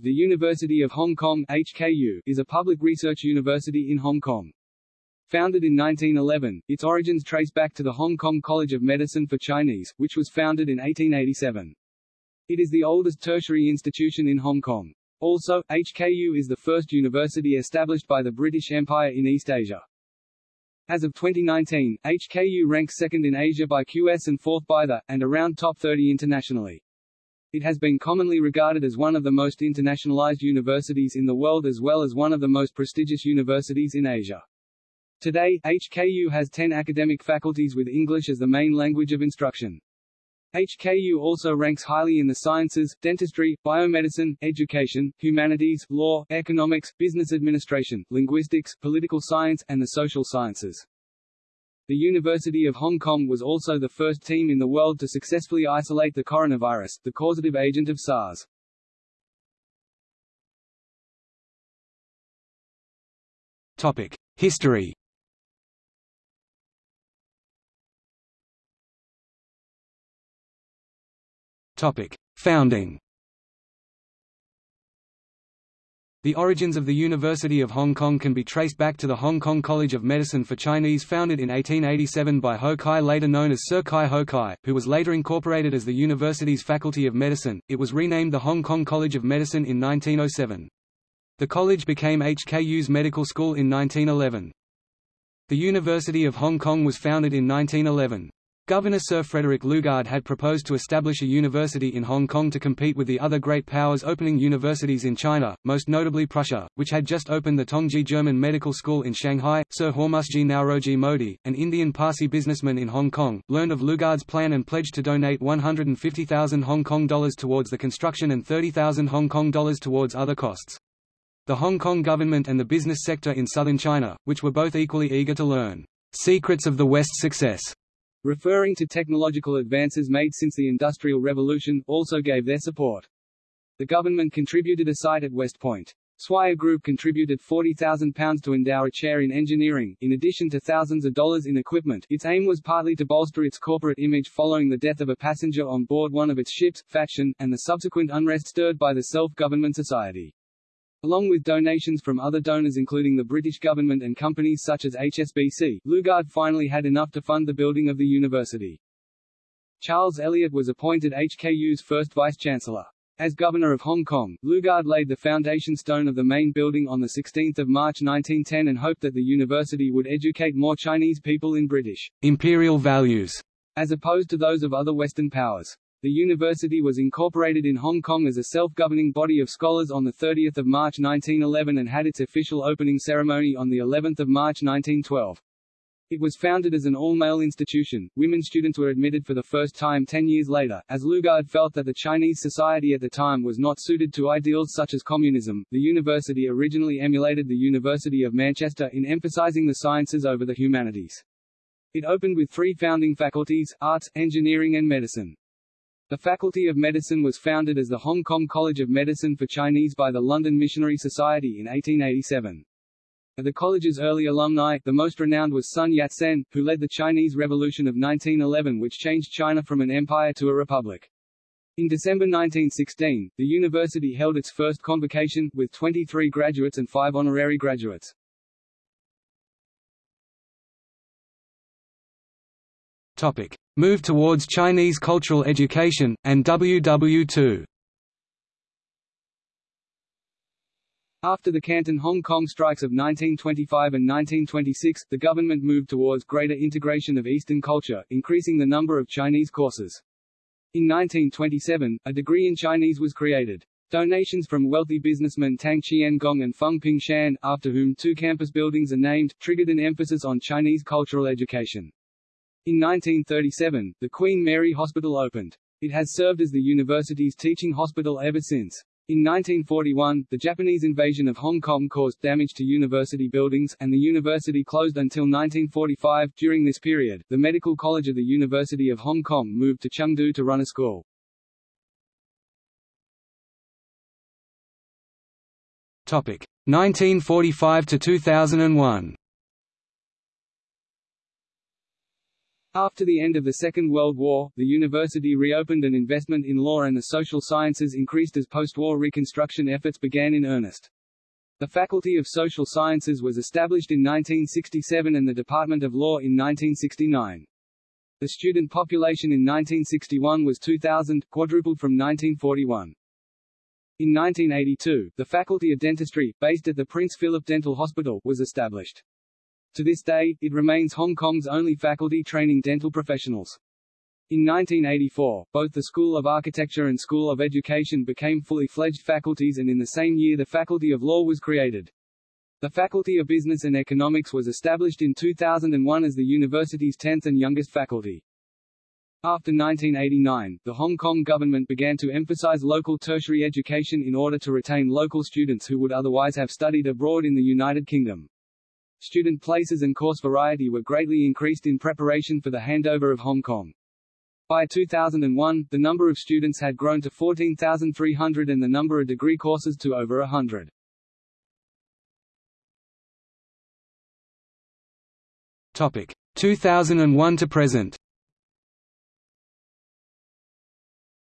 The University of Hong Kong HKU is a public research university in Hong Kong. Founded in 1911, its origins trace back to the Hong Kong College of Medicine for Chinese, which was founded in 1887. It is the oldest tertiary institution in Hong Kong. Also, HKU is the first university established by the British Empire in East Asia. As of 2019, HKU ranks second in Asia by QS and fourth by the, and around top 30 internationally. It has been commonly regarded as one of the most internationalized universities in the world as well as one of the most prestigious universities in Asia. Today, HKU has 10 academic faculties with English as the main language of instruction. HKU also ranks highly in the sciences, dentistry, biomedicine, education, humanities, law, economics, business administration, linguistics, political science, and the social sciences. The University of Hong Kong was also the first team in the world to successfully isolate the coronavirus, the causative agent of SARS. Topic: History. Topic: Founding. The origins of the University of Hong Kong can be traced back to the Hong Kong College of Medicine for Chinese founded in 1887 by Ho Kai later known as Sir Kai Ho Kai, who was later incorporated as the university's Faculty of Medicine. It was renamed the Hong Kong College of Medicine in 1907. The college became HKU's medical school in 1911. The University of Hong Kong was founded in 1911. Governor Sir Frederick Lugard had proposed to establish a university in Hong Kong to compete with the other great powers opening universities in China, most notably Prussia, which had just opened the Tongji German Medical School in Shanghai. Sir Hormusji Nauroji Modi, an Indian Parsi businessman in Hong Kong, learned of Lugard's plan and pledged to donate 150,000 Hong Kong dollars towards the construction and 30,000 Hong Kong dollars towards other costs. The Hong Kong government and the business sector in southern China, which were both equally eager to learn secrets of the West's success, referring to technological advances made since the Industrial Revolution, also gave their support. The government contributed a site at West Point. Swire Group contributed £40,000 to endow a chair in engineering, in addition to thousands of dollars in equipment. Its aim was partly to bolster its corporate image following the death of a passenger on board one of its ships, Fatshan, and the subsequent unrest stirred by the Self-Government Society. Along with donations from other donors including the British government and companies such as HSBC, Lugard finally had enough to fund the building of the university. Charles Eliot was appointed HKU's first vice-chancellor. As governor of Hong Kong, Lugard laid the foundation stone of the main building on 16 March 1910 and hoped that the university would educate more Chinese people in British imperial values, as opposed to those of other Western powers. The university was incorporated in Hong Kong as a self-governing body of scholars on 30 March 1911 and had its official opening ceremony on of March 1912. It was founded as an all-male institution. Women students were admitted for the first time ten years later, as Lugard felt that the Chinese society at the time was not suited to ideals such as communism. The university originally emulated the University of Manchester in emphasizing the sciences over the humanities. It opened with three founding faculties, arts, engineering and medicine. The Faculty of Medicine was founded as the Hong Kong College of Medicine for Chinese by the London Missionary Society in 1887. Of the college's early alumni, the most renowned was Sun Yat-sen, who led the Chinese Revolution of 1911 which changed China from an empire to a republic. In December 1916, the university held its first convocation, with 23 graduates and 5 honorary graduates. Topic. Move towards Chinese cultural education, and WW2 After the Canton Hong Kong strikes of 1925 and 1926, the government moved towards greater integration of Eastern culture, increasing the number of Chinese courses. In 1927, a degree in Chinese was created. Donations from wealthy businessmen Tang Qiangong and Feng Pingshan, after whom two campus buildings are named, triggered an emphasis on Chinese cultural education. In 1937, the Queen Mary Hospital opened. It has served as the university's teaching hospital ever since. In 1941, the Japanese invasion of Hong Kong caused damage to university buildings, and the university closed until 1945. During this period, the Medical College of the University of Hong Kong moved to Chengdu to run a school. Topic 1945 to 2001. After the end of the Second World War, the university reopened and investment in law and the social sciences increased as post-war reconstruction efforts began in earnest. The Faculty of Social Sciences was established in 1967 and the Department of Law in 1969. The student population in 1961 was 2,000, quadrupled from 1941. In 1982, the Faculty of Dentistry, based at the Prince Philip Dental Hospital, was established. To this day, it remains Hong Kong's only faculty training dental professionals. In 1984, both the School of Architecture and School of Education became fully fledged faculties and in the same year the Faculty of Law was created. The Faculty of Business and Economics was established in 2001 as the university's 10th and youngest faculty. After 1989, the Hong Kong government began to emphasize local tertiary education in order to retain local students who would otherwise have studied abroad in the United Kingdom. Student places and course variety were greatly increased in preparation for the handover of Hong Kong. By 2001, the number of students had grown to 14,300 and the number of degree courses to over 100. Topic 2001 to present.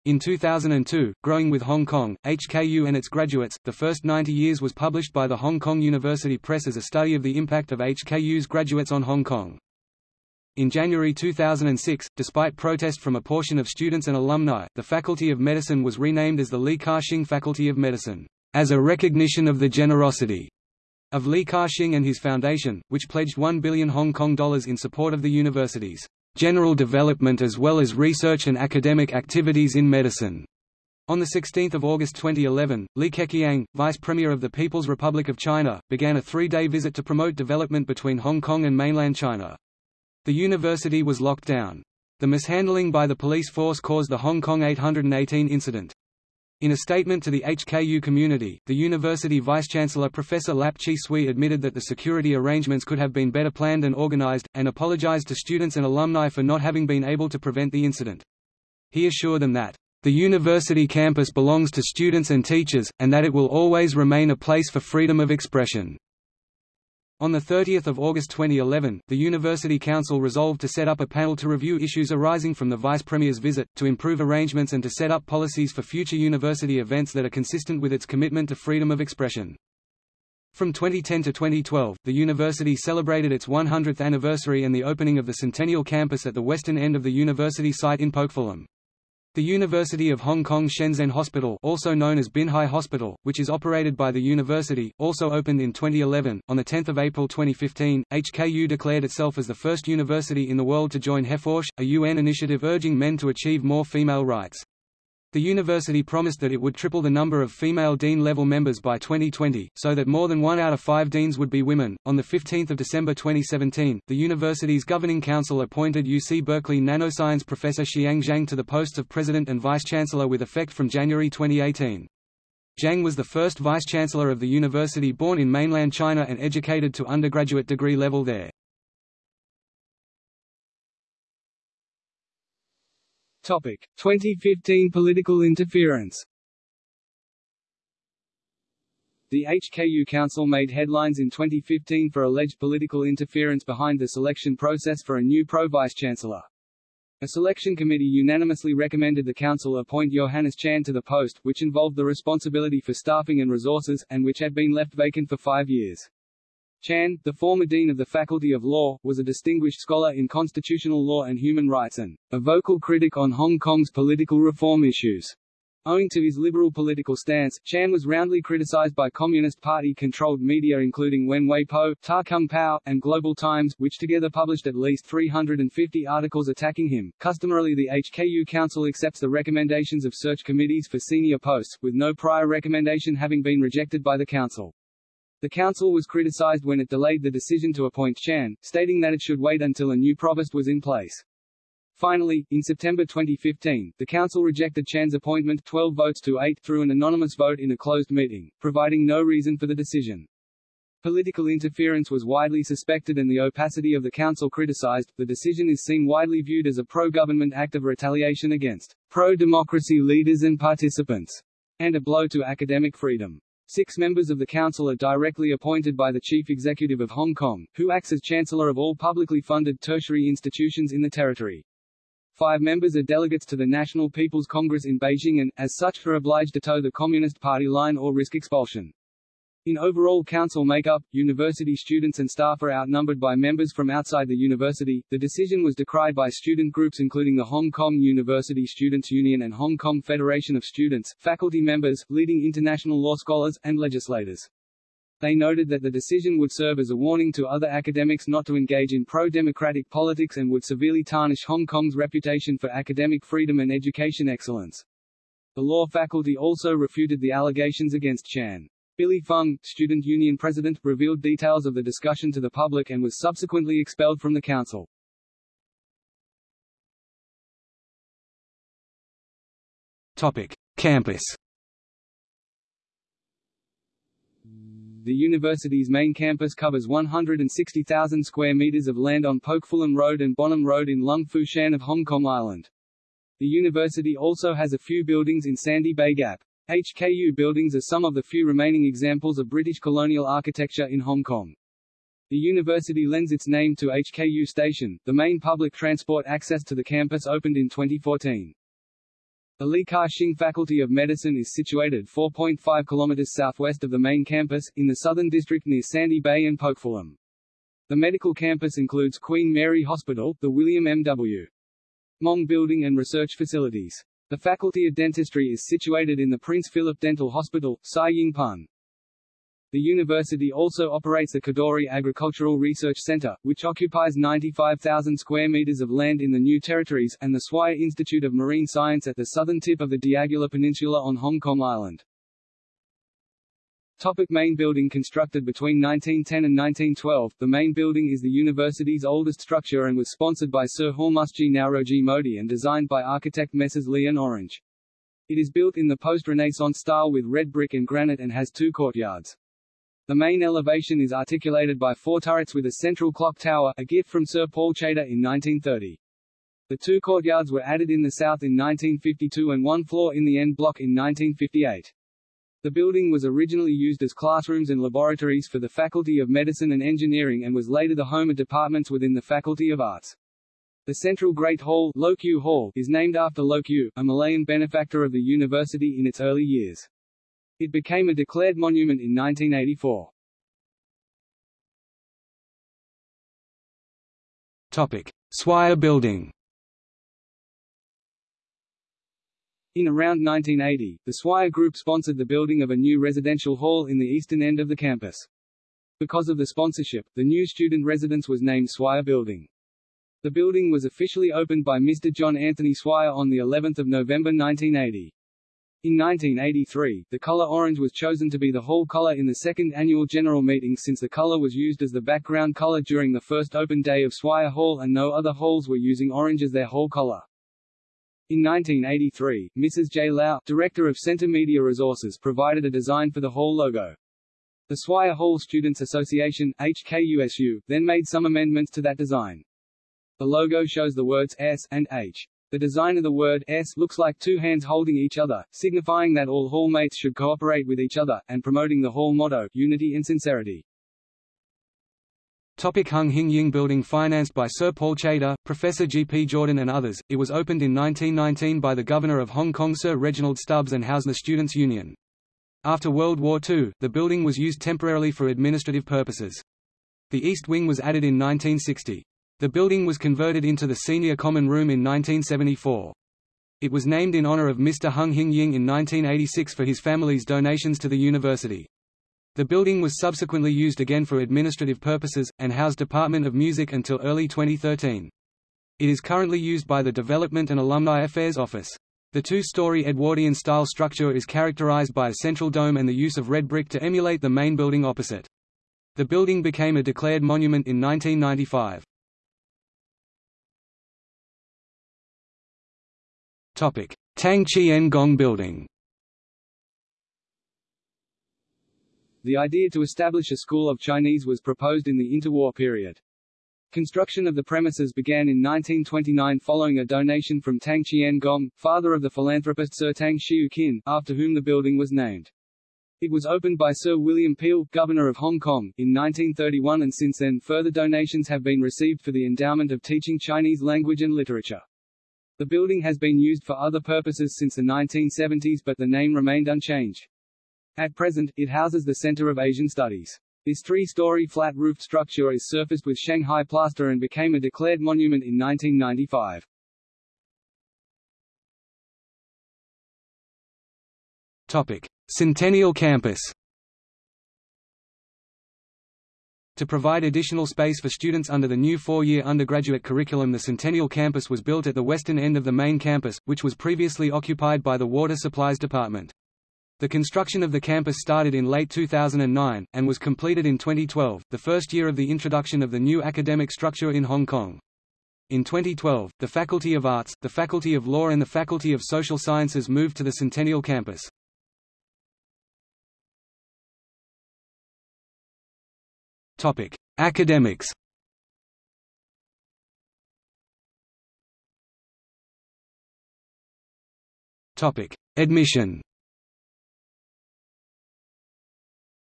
In 2002, Growing with Hong Kong, HKU and its graduates, the first 90 years was published by the Hong Kong University Press as a study of the impact of HKU's graduates on Hong Kong. In January 2006, despite protest from a portion of students and alumni, the Faculty of Medicine was renamed as the Li Ka-shing Faculty of Medicine, as a recognition of the generosity of Li Ka-shing and his foundation, which pledged 1 billion Hong Kong dollars in support of the university's general development as well as research and academic activities in medicine. On 16 August 2011, Li Keqiang, Vice Premier of the People's Republic of China, began a three-day visit to promote development between Hong Kong and mainland China. The university was locked down. The mishandling by the police force caused the Hong Kong 818 incident. In a statement to the HKU community, the university vice-chancellor Professor Lap-Chee Tsui admitted that the security arrangements could have been better planned and organized, and apologized to students and alumni for not having been able to prevent the incident. He assured them that, "...the university campus belongs to students and teachers, and that it will always remain a place for freedom of expression." On 30 August 2011, the University Council resolved to set up a panel to review issues arising from the Vice Premier's visit, to improve arrangements and to set up policies for future university events that are consistent with its commitment to freedom of expression. From 2010 to 2012, the university celebrated its 100th anniversary and the opening of the Centennial Campus at the western end of the university site in Pokfulam. The University of Hong Kong Shenzhen Hospital also known as Binhai Hospital, which is operated by the university, also opened in 2011. On 10 April 2015, HKU declared itself as the first university in the world to join HeForShe, a UN initiative urging men to achieve more female rights. The university promised that it would triple the number of female dean-level members by 2020, so that more than one out of five deans would be women. On 15 December 2017, the university's governing council appointed UC Berkeley nanoscience professor Xiang Zhang to the posts of president and vice-chancellor with effect from January 2018. Zhang was the first vice-chancellor of the university born in mainland China and educated to undergraduate degree level there. Topic: 2015 political interference. The HKU Council made headlines in 2015 for alleged political interference behind the selection process for a new pro-vice-chancellor. A selection committee unanimously recommended the council appoint Johannes Chan to the post, which involved the responsibility for staffing and resources, and which had been left vacant for five years. Chan, the former dean of the Faculty of Law, was a distinguished scholar in constitutional law and human rights and a vocal critic on Hong Kong's political reform issues. Owing to his liberal political stance, Chan was roundly criticized by Communist Party-controlled media including Wen Wei Po, Ta Kung Pao, and Global Times, which together published at least 350 articles attacking him. Customarily the HKU Council accepts the recommendations of search committees for senior posts, with no prior recommendation having been rejected by the Council. The council was criticized when it delayed the decision to appoint Chan, stating that it should wait until a new provost was in place. Finally, in September 2015, the council rejected Chan's appointment 12 votes to 8 through an anonymous vote in a closed meeting, providing no reason for the decision. Political interference was widely suspected and the opacity of the council criticized. The decision is seen widely viewed as a pro-government act of retaliation against pro-democracy leaders and participants, and a blow to academic freedom. Six members of the council are directly appointed by the chief executive of Hong Kong, who acts as chancellor of all publicly funded tertiary institutions in the territory. Five members are delegates to the National People's Congress in Beijing and, as such, are obliged to toe the Communist Party line or risk expulsion. In overall council makeup, university students and staff are outnumbered by members from outside the university. The decision was decried by student groups including the Hong Kong University Students' Union and Hong Kong Federation of Students, faculty members, leading international law scholars, and legislators. They noted that the decision would serve as a warning to other academics not to engage in pro-democratic politics and would severely tarnish Hong Kong's reputation for academic freedom and education excellence. The law faculty also refuted the allegations against Chan. Billy Fung, student union president, revealed details of the discussion to the public and was subsequently expelled from the council. Topic: Campus. The university's main campus covers 160,000 square meters of land on Pokfulam Road and Bonham Road in Lung Fu Shan of Hong Kong Island. The university also has a few buildings in Sandy Bay Gap. HKU buildings are some of the few remaining examples of British colonial architecture in Hong Kong. The university lends its name to HKU Station, the main public transport access to the campus opened in 2014. The Li Ka-shing Faculty of Medicine is situated 4.5 km southwest of the main campus, in the southern district near Sandy Bay and Pokfulam. The medical campus includes Queen Mary Hospital, the William M. W. Mong Building and research facilities. The Faculty of Dentistry is situated in the Prince Philip Dental Hospital, Sai Ying Pun. The university also operates the Kadoorie Agricultural Research Center, which occupies 95,000 square meters of land in the New Territories, and the Swire Institute of Marine Science at the southern tip of the D'Aguilar Peninsula on Hong Kong Island. Topic main building Constructed between 1910 and 1912, the main building is the university's oldest structure and was sponsored by Sir Hormusji Nauroji Modi and designed by architect Messrs. Leigh and Orange. It is built in the post-Renaissance style with red brick and granite and has two courtyards. The main elevation is articulated by four turrets with a central clock tower, a gift from Sir Paul Chater in 1930. The two courtyards were added in the south in 1952 and one floor in the end block in 1958. The building was originally used as classrooms and laboratories for the Faculty of Medicine and Engineering and was later the home of departments within the Faculty of Arts. The Central Great Hall, Loke Yew Hall is named after Loke Yew, a Malayan benefactor of the university in its early years. It became a declared monument in 1984. Topic: Swire Building. In around 1980, the Swire Group sponsored the building of a new residential hall in the eastern end of the campus. Because of the sponsorship, the new student residence was named Swire Building. The building was officially opened by Mr. John Anthony Swire on the 11th of November 1980. In 1983, the color orange was chosen to be the hall color in the second annual general meeting since the color was used as the background color during the first open day of Swire Hall and no other halls were using orange as their hall color. In 1983, Mrs. J. Lau, director of Center Media Resources provided a design for the hall logo. The Swire Hall Students Association HKUSU, then made some amendments to that design. The logo shows the words S and H. The design of the word S looks like two hands holding each other, signifying that all hallmates should cooperate with each other, and promoting the hall motto, unity and sincerity. Topic Hung Hing Ying Building Financed by Sir Paul Chater, Professor G. P. Jordan and others, it was opened in 1919 by the Governor of Hong Kong Sir Reginald Stubbs and housed the Students' Union. After World War II, the building was used temporarily for administrative purposes. The East Wing was added in 1960. The building was converted into the Senior Common Room in 1974. It was named in honor of Mr. Hung Hing Ying in 1986 for his family's donations to the university. The building was subsequently used again for administrative purposes, and housed Department of Music until early 2013. It is currently used by the Development and Alumni Affairs Office. The two-story Edwardian-style structure is characterized by a central dome and the use of red brick to emulate the main building opposite. The building became a declared monument in 1995. Tang Chi Ngong Building The idea to establish a school of Chinese was proposed in the interwar period. Construction of the premises began in 1929 following a donation from Tang Chi Ngong, father of the philanthropist Sir Tang Shiu Kin, after whom the building was named. It was opened by Sir William Peel, Governor of Hong Kong, in 1931 and since then further donations have been received for the endowment of teaching Chinese language and literature. The building has been used for other purposes since the 1970s but the name remained unchanged. At present, it houses the Center of Asian Studies. This three-story flat-roofed structure is surfaced with Shanghai plaster and became a declared monument in 1995. Topic: Centennial Campus. To provide additional space for students under the new four-year undergraduate curriculum the Centennial Campus was built at the western end of the main campus, which was previously occupied by the Water Supplies Department. The construction of the campus started in late 2009, and was completed in 2012, the first year of the introduction of the new academic structure in Hong Kong. In 2012, the Faculty of Arts, the Faculty of Law and the Faculty of Social Sciences moved to the Centennial Campus. Topic: Academics. Topic: Admission.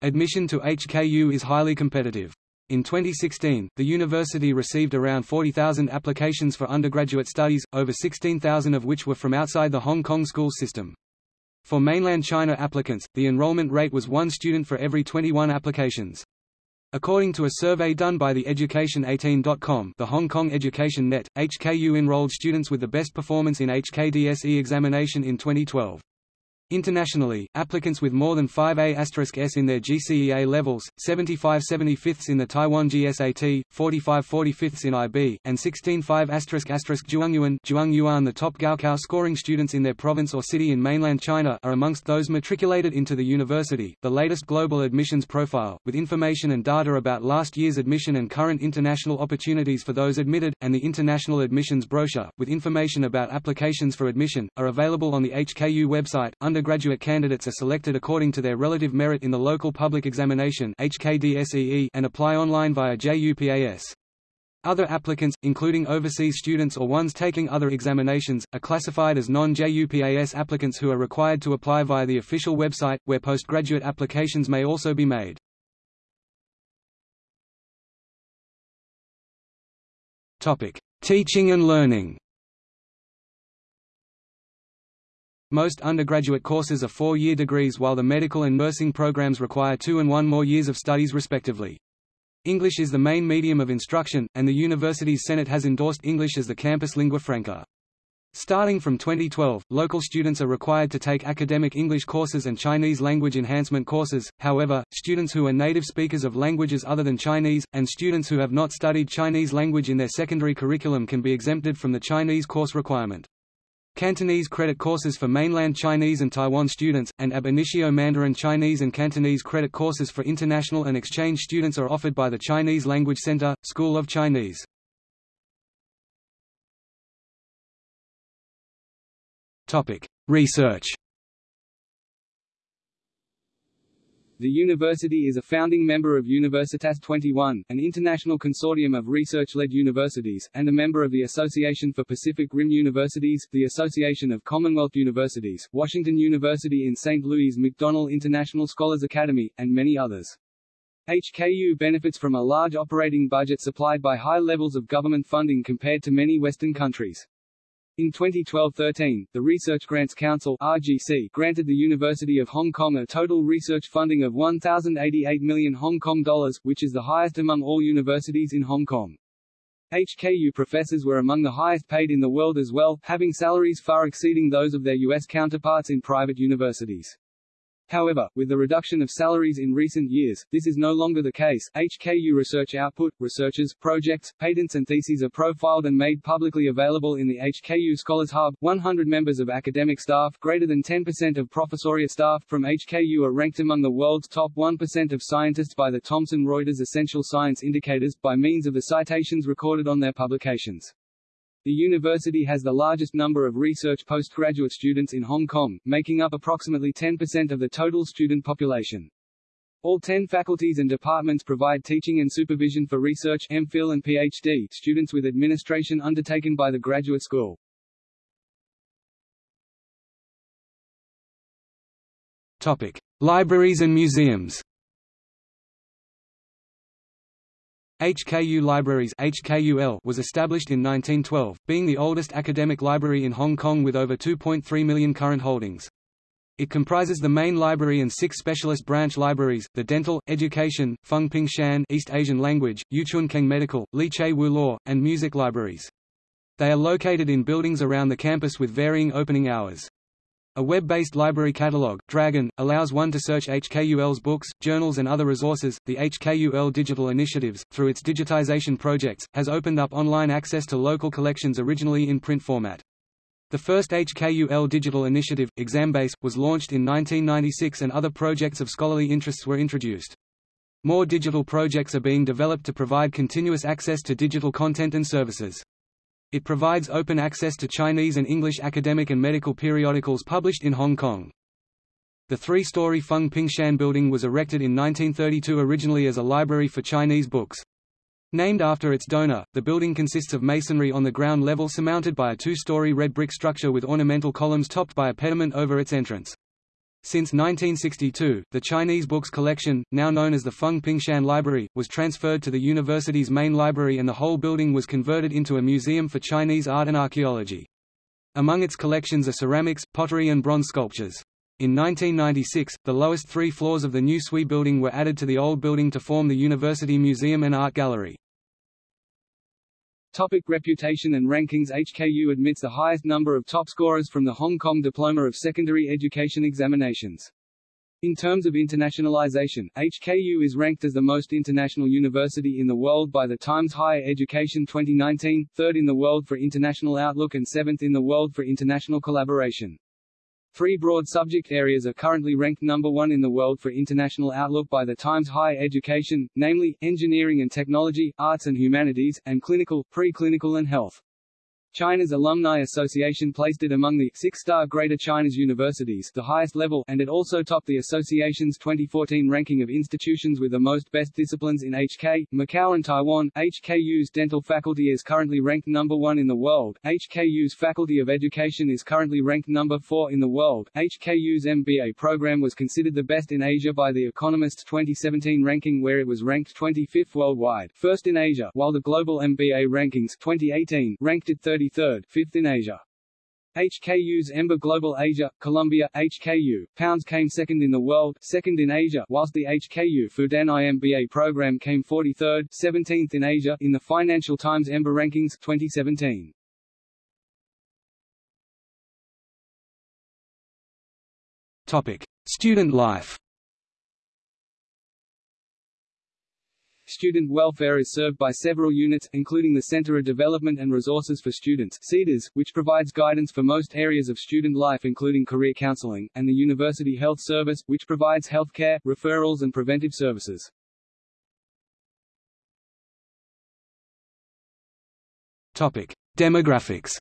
Admission to HKU is highly competitive. In 2016, the university received around 40,000 applications for undergraduate studies, over 16,000 of which were from outside the Hong Kong school system. For mainland China applicants, the enrollment rate was one student for every 21 applications. According to a survey done by the Education18.com the Hong Kong Education Net, HKU enrolled students with the best performance in HKDSE examination in 2012. Internationally, applicants with more than 5 A*S in their GCE A levels, 75 75ths in the Taiwan GSAT, 45 45ths in IB, and 16 5 Zhuangyuan Zhuangyuan the top Gaokao scoring students in their province or city in mainland China are amongst those matriculated into the university. The latest global admissions profile, with information and data about last year's admission and current international opportunities for those admitted, and the international admissions brochure, with information about applications for admission, are available on the HKU website. Under undergraduate candidates are selected according to their relative merit in the local public examination and apply online via JUPAS. Other applicants, including overseas students or ones taking other examinations, are classified as non-JUPAS applicants who are required to apply via the official website, where postgraduate applications may also be made. Teaching and learning Most undergraduate courses are four-year degrees while the medical and nursing programs require two and one more years of studies respectively. English is the main medium of instruction, and the university's Senate has endorsed English as the campus lingua franca. Starting from 2012, local students are required to take academic English courses and Chinese language enhancement courses, however, students who are native speakers of languages other than Chinese, and students who have not studied Chinese language in their secondary curriculum can be exempted from the Chinese course requirement. Cantonese credit courses for mainland Chinese and Taiwan students, and ab initio Mandarin Chinese and Cantonese credit courses for international and exchange students are offered by the Chinese Language Center, School of Chinese. Research The university is a founding member of Universitas 21, an international consortium of research-led universities, and a member of the Association for Pacific Rim Universities, the Association of Commonwealth Universities, Washington University in St. Louis McDonnell International Scholars Academy, and many others. HKU benefits from a large operating budget supplied by high levels of government funding compared to many Western countries. In 2012-13, the Research Grants Council (RGC) granted the University of Hong Kong a total research funding of 1,088 million Hong Kong dollars, which is the highest among all universities in Hong Kong. HKU professors were among the highest paid in the world as well, having salaries far exceeding those of their U.S. counterparts in private universities. However, with the reduction of salaries in recent years, this is no longer the case. HKU research output, researchers, projects, patents and theses are profiled and made publicly available in the HKU Scholars Hub. 100 members of academic staff, greater than 10% of professoriate staff from HKU are ranked among the world's top 1% of scientists by the Thomson Reuters Essential Science Indicators, by means of the citations recorded on their publications. The university has the largest number of research postgraduate students in Hong Kong, making up approximately 10% of the total student population. All 10 faculties and departments provide teaching and supervision for research MPhil and PhD students with administration undertaken by the graduate school. Topic: Libraries and museums HKU Libraries HKUL was established in 1912, being the oldest academic library in Hong Kong with over 2.3 million current holdings. It comprises the main library and six specialist branch libraries, the Dental, Education, Feng Ping Shan East Asian Language, Yu Chun Keung Medical, Lui Che Woo Law, and Music libraries. They are located in buildings around the campus with varying opening hours. A web-based library catalog, Dragon, allows one to search HKUL's books, journals and other resources. The HKUL Digital Initiatives, through its digitization projects, has opened up online access to local collections originally in print format. The first HKUL digital initiative, Exambase, was launched in 1996 and other projects of scholarly interests were introduced. More digital projects are being developed to provide continuous access to digital content and services. It provides open access to Chinese and English academic and medical periodicals published in Hong Kong. The three-story Feng Pingshan building was erected in 1932 originally as a library for Chinese books. Named after its donor, the building consists of masonry on the ground level surmounted by a two-story red brick structure with ornamental columns topped by a pediment over its entrance. Since 1962, the Chinese books collection, now known as the Feng Pingshan Library, was transferred to the university's main library and the whole building was converted into a museum for Chinese art and archaeology. Among its collections are ceramics, pottery and bronze sculptures. In 1996, the lowest three floors of the new Tsui building were added to the old building to form the University Museum and Art Gallery. Topic reputation and rankings HKU admits the highest number of top scorers from the Hong Kong Diploma of Secondary Education examinations. In terms of internationalization, HKU is ranked as the most international university in the world by the Times Higher Education 2019, third in the world for international outlook and seventh in the world for international collaboration. Three broad subject areas are currently ranked number one in the world for international outlook by the Times Higher Education, namely, engineering and technology, arts and humanities, and clinical, preclinical and health. China's Alumni Association placed it among the six-star Greater China's universities the highest level, and it also topped the association's 2014 ranking of institutions with the most best disciplines in HK, Macau and Taiwan. HKU's dental faculty is currently ranked number one in the world. HKU's Faculty of Education is currently ranked number four in the world. HKU's MBA program was considered the best in Asia by The Economist's 2017 ranking where it was ranked 25th worldwide, first in Asia, while the Global MBA Rankings 2018 ranked it 30 33rd, 5th in Asia. HKU's EMBA Global Asia, Columbia, HKU, Pounds came second in the world, second in Asia, whilst the HKU Fudan IMBA program came 43rd, 17th in Asia, in the Financial Times EMBA Rankings, 2017. Topic. Student life Student welfare is served by several units, including the Center of Development and Resources for Students CEDARS, which provides guidance for most areas of student life including career counseling, and the University Health Service, which provides health care, referrals and preventive services. Topic. Demographics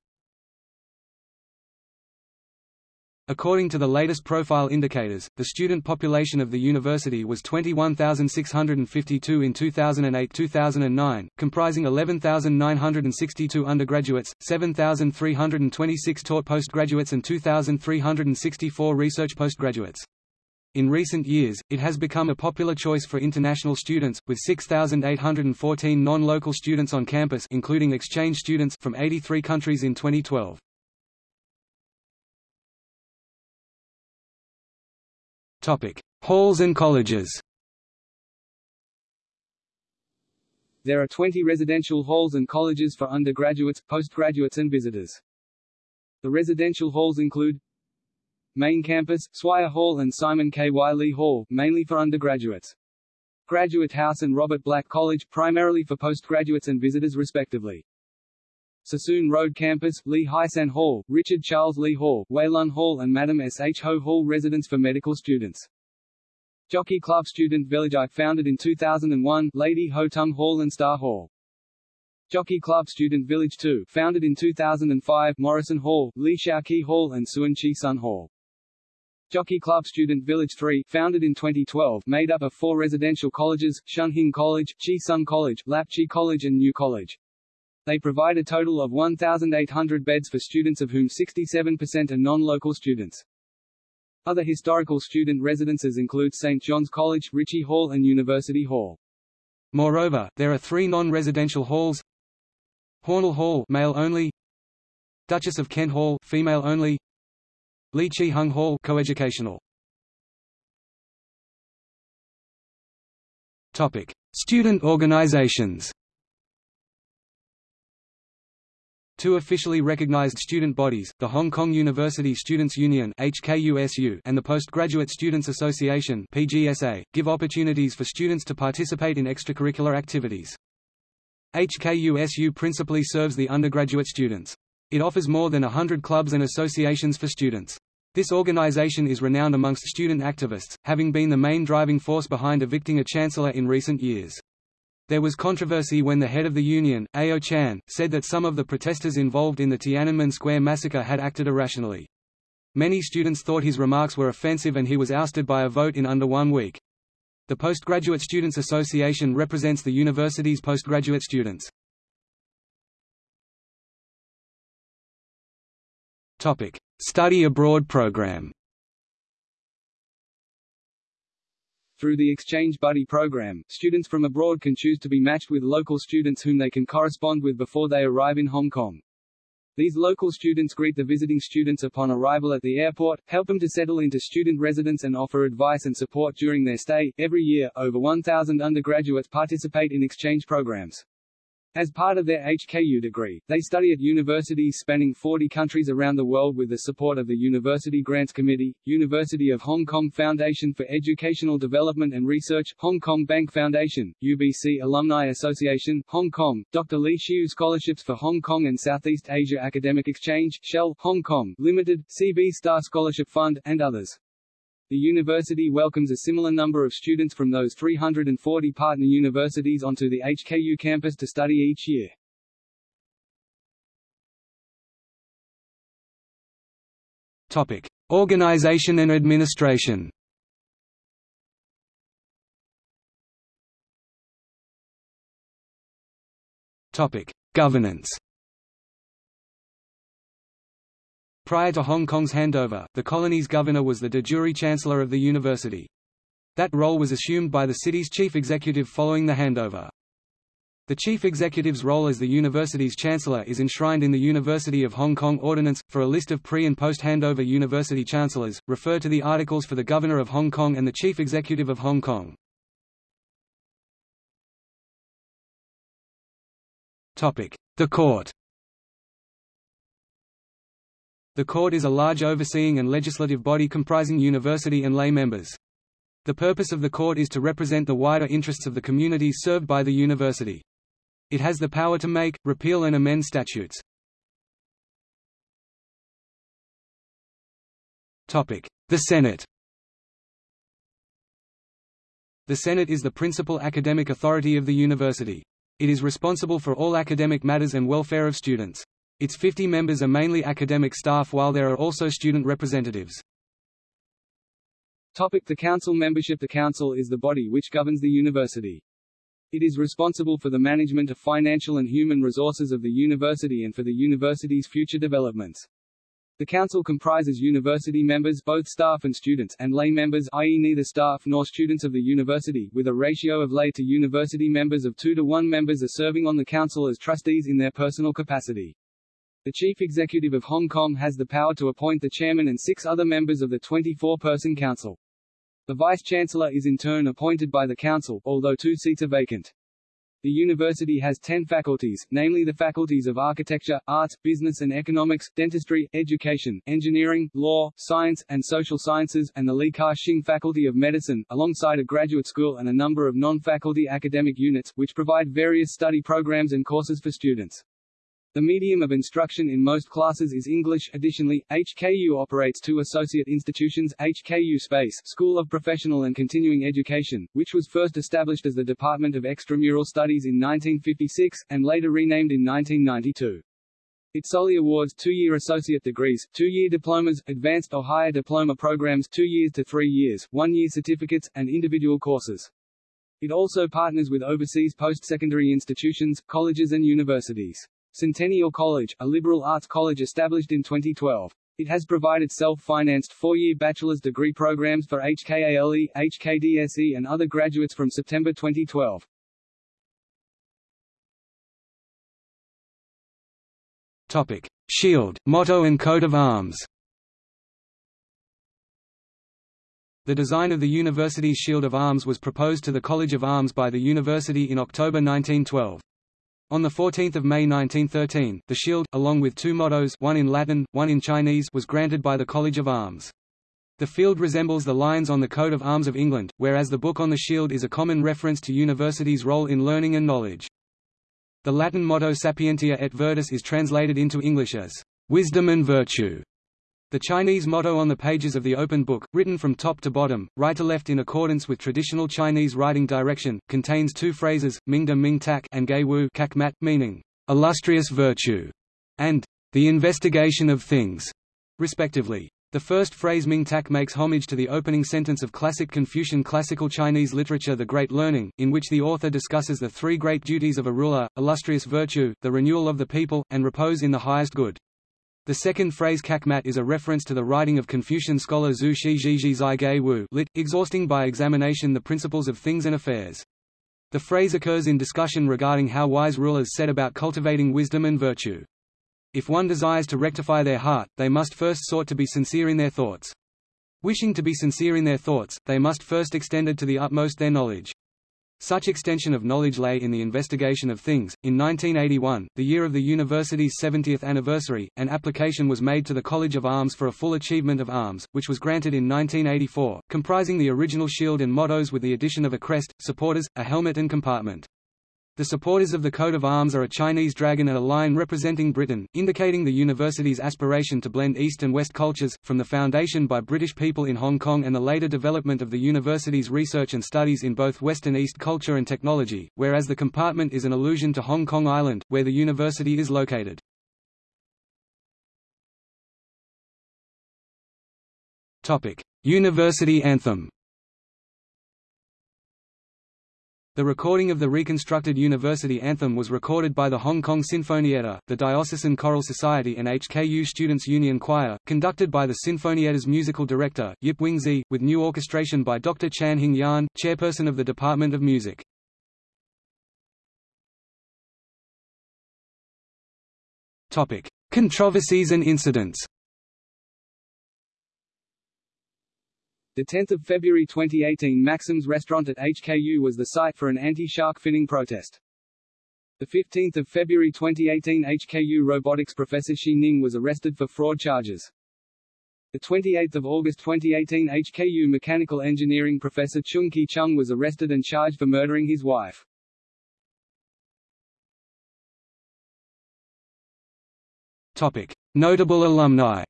According to the latest profile indicators, the student population of the university was 21,652 in 2008-2009, comprising 11,962 undergraduates, 7,326 taught postgraduates and 2,364 research postgraduates. In recent years, it has become a popular choice for international students, with 6,814 non-local students on campus including exchange students from 83 countries in 2012. Halls and colleges. There are 20 residential halls and colleges for undergraduates, postgraduates and visitors. The residential halls include Main Campus, Swire Hall and Simon K. Lee Hall, mainly for undergraduates. Graduate House and Robert Black College, primarily for postgraduates and visitors respectively. Sassoon Road Campus, Lee Hysan Hall, Richard Charles Lee Hall, Weilun Hall and Madam S. H. Ho Hall residence for medical students. Jockey Club Student Village I founded in 2001, Lady Ho Tung Hall and Star Hall. Jockey Club Student Village 2, founded in 2005, Morrison Hall, Lee Shau Kee Hall and Suen Chi Sun Hall. Jockey Club Student Village 3, founded in 2012, made up of four residential colleges, Shunhing College, Chi Sun College, Lap Chi College and New College. They provide a total of 1,800 beds for students of whom 67% are non-local students. Other historical student residences include St. John's College, Ricci Hall and University Hall. Moreover, there are three non-residential halls Hornell Hall male only, Duchess of Kent Hall female only, Lee Chi Hung Hall coeducational. Topic: Student organizations. Two officially recognized student bodies, the Hong Kong University Students' Union (HKUSU) and the Postgraduate Students Association (PGSA), give opportunities for students to participate in extracurricular activities. HKUSU principally serves the undergraduate students. It offers more than hundred clubs and associations for students. This organization is renowned amongst student activists, having been the main driving force behind evicting a chancellor in recent years. There was controversy when the head of the union, Ayo Chan, said that some of the protesters involved in the Tiananmen Square massacre had acted irrationally. Many students thought his remarks were offensive and he was ousted by a vote in under one week. The Postgraduate Students Association represents the university's postgraduate students. Study abroad program Through the Exchange Buddy program, students from abroad can choose to be matched with local students whom they can correspond with before they arrive in Hong Kong. These local students greet the visiting students upon arrival at the airport, help them to settle into student residence and offer advice and support during their stay. Every year, over 1,000 undergraduates participate in exchange programs. As part of their HKU degree, they study at universities spanning 40 countries around the world with the support of the University Grants Committee, University of Hong Kong Foundation for Educational Development and Research, Hong Kong Bank Foundation, UBC Alumni Association, Hong Kong, Dr. Lee Hsiu Scholarships for Hong Kong and Southeast Asia Academic Exchange, Shell, Hong Kong, Limited, C.V. Starr Scholarship Fund, and others. The university welcomes a similar number of students from those 340 partner universities onto the HKU campus to study each year. Topic: Organization and administration. Topic: Governance. Prior to Hong Kong's handover, the colony's governor was the de jure chancellor of the university. That role was assumed by the city's chief executive following the handover. The chief executive's role as the university's chancellor is enshrined in the University of Hong Kong Ordinance. For a list of pre and post handover university chancellors, refer to the articles for the Governor of Hong Kong and the Chief Executive of Hong Kong. The Court the court is a large overseeing and legislative body comprising university and lay members. The purpose of the court is to represent the wider interests of the communities served by the university. It has the power to make, repeal and amend statutes. The Senate The Senate is the principal academic authority of the university. It is responsible for all academic matters and welfare of students. Its 50 members are mainly academic staff while there are also student representatives. Topic the Council membership The Council is the body which governs the university. It is responsible for the management of financial and human resources of the university and for the university's future developments. The council comprises university members both staff and students and lay members i.e. neither staff nor students of the university, with a ratio of lay to university members of 2 to 1 members are serving on the council as trustees in their personal capacity. The Chief Executive of Hong Kong has the power to appoint the chairman and six other members of the 24-person council. The vice-chancellor is in turn appointed by the council, although two seats are vacant. The university has ten faculties, namely the faculties of architecture, arts, business and economics, dentistry, education, engineering, law, science, and social sciences, and the Li Ka-shing Faculty of Medicine, alongside a graduate school and a number of non-faculty academic units, which provide various study programs and courses for students. The medium of instruction in most classes is English. Additionally, HKU operates two associate institutions, HKU Space School of Professional and Continuing Education, which was first established as the Department of Extramural Studies in 1956, and later renamed in 1992. It solely awards two-year associate degrees, two-year diplomas, advanced or higher diploma programs two years to three years, one-year certificates, and individual courses. It also partners with overseas post-secondary institutions, colleges and universities. Centennial College, a liberal arts college established in 2012. It has provided self-financed four-year bachelor's degree programs for HKALE, HKDSE and other graduates from September 2012. Topic: Shield, motto and coat of arms. The design of the university's shield of arms was proposed to the College of Arms by the university in October 1912. On 14 May 1913, the shield, along with two mottos one in Latin, one in Chinese was granted by the College of Arms. The field resembles the lines on the coat of arms of England, whereas the book on the shield is a common reference to universities' role in learning and knowledge. The Latin motto Sapientia et Virtus is translated into English as, "...wisdom and virtue." The Chinese motto on the pages of the open book, written from top to bottom, right to left in accordance with traditional Chinese writing direction, contains two phrases, Mingda Ming Tak and Gei Wu Kak Mat, meaning, illustrious virtue, and the investigation of things, respectively. The first phrase Ming Tak makes homage to the opening sentence of classic Confucian classical Chinese literature The Great Learning, in which the author discusses the three great duties of a ruler, illustrious virtue, the renewal of the people, and repose in the highest good. The second phrase kakmat is a reference to the writing of Confucian scholar Zhu Xi zhizhi Zai Gei Wu lit, exhausting by examination the principles of things and affairs. The phrase occurs in discussion regarding how wise rulers set about cultivating wisdom and virtue. If one desires to rectify their heart, they must first sought to be sincere in their thoughts. Wishing to be sincere in their thoughts, they must first extend to the utmost their knowledge. Such extension of knowledge lay in the investigation of things. In 1981, the year of the university's 70th anniversary, an application was made to the College of Arms for a full achievement of arms, which was granted in 1984, comprising the original shield and mottos with the addition of a crest, supporters, a helmet and compartment. The supporters of the coat of arms are a Chinese dragon and a lion representing Britain, indicating the university's aspiration to blend East and West cultures, from the foundation by British people in Hong Kong and the later development of the university's research and studies in both West and East culture and technology, whereas the compartment is an allusion to Hong Kong Island, where the university is located. University anthem The recording of the reconstructed university anthem was recorded by the Hong Kong Sinfonietta, the Diocesan Choral Society and HKU Students' Union Choir, conducted by the Sinfonietta's musical director, Yip Wing-sie, with new orchestration by Dr. Chan Hing Yan, chairperson of the Department of Music. Controversies and incidents The 10th of February 2018 Maxim's restaurant at HKU was the site for an anti-shark finning protest. The 15th of February 2018 HKU robotics professor Xi Ning was arrested for fraud charges. The 28th of August 2018 HKU mechanical engineering professor Chung Ki Chung was arrested and charged for murdering his wife. Topic: Notable alumni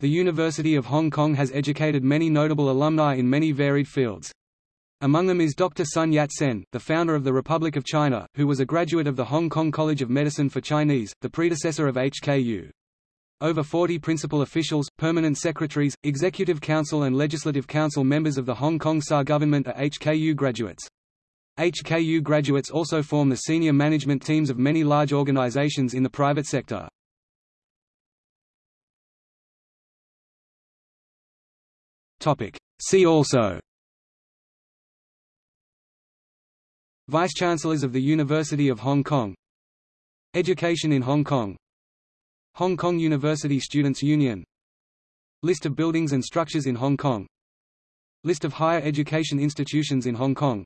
The University of Hong Kong has educated many notable alumni in many varied fields. Among them is Dr. Sun Yat-sen, the founder of the Republic of China, who was a graduate of the Hong Kong College of Medicine for Chinese, the predecessor of HKU. Over 40 principal officials, permanent secretaries, executive council and legislative council members of the Hong Kong SAR government are HKU graduates. HKU graduates also form the senior management teams of many large organizations in the private sector. See also. Vice-Chancellors of the University of Hong Kong. Education in Hong Kong. Hong Kong University Students' Union. List of buildings and structures in Hong Kong. List of higher education institutions in Hong Kong.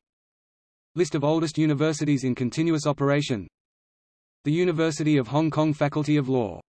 List of oldest universities in continuous operation. The University of Hong Kong Faculty of Law